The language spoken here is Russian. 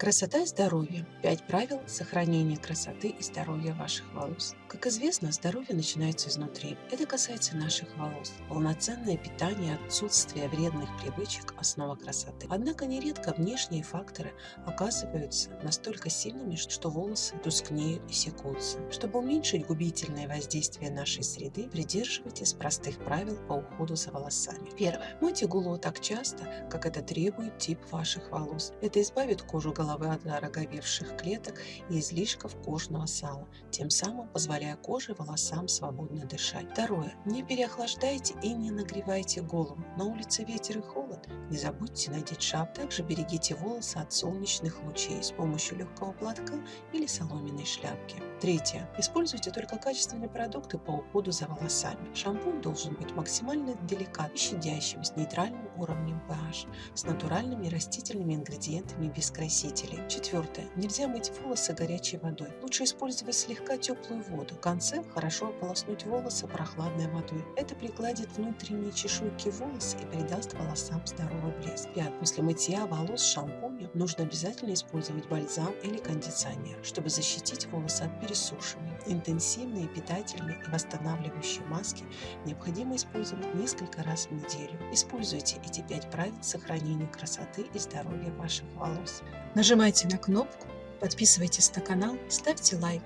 Красота и здоровье. Пять правил сохранения красоты и здоровья ваших волос. Как известно, здоровье начинается изнутри. Это касается наших волос. Полноценное питание, отсутствие вредных привычек – основа красоты. Однако нередко внешние факторы оказываются настолько сильными, что волосы тускнеют и секутся. Чтобы уменьшить губительное воздействие нашей среды, придерживайтесь простых правил по уходу за волосами. Первое. Мойте голову так часто, как это требует тип ваших волос. Это избавит кожу головы головы от ороговевших клеток и излишков кожного сала, тем самым позволяя коже и волосам свободно дышать. Второе. Не переохлаждайте и не нагревайте голову. На улице ветер и холод. Не забудьте надеть шап. Также берегите волосы от солнечных лучей с помощью легкого платка или соломенной шляпки. Третье. Используйте только качественные продукты по уходу за волосами. Шампунь должен быть максимально деликатным, щадящим, с нейтральным уровнем pH, с натуральными растительными ингредиентами без красителей красителей. Четвертое. Нельзя мыть волосы горячей водой. Лучше использовать слегка теплую воду. В конце хорошо ополоснуть волосы прохладной водой. Это пригладит внутренние чешуйки волос и придаст волосам здоровый блеск. Пятое. После мытья волос шампунем нужно обязательно использовать бальзам или кондиционер, чтобы защитить волосы от пересушивания. Интенсивные, питательные и восстанавливающие маски необходимо использовать несколько раз в неделю. Используйте эти пять правил сохранения красоты и здоровья ваших волос. Нажимайте на кнопку, подписывайтесь на канал, ставьте лайк.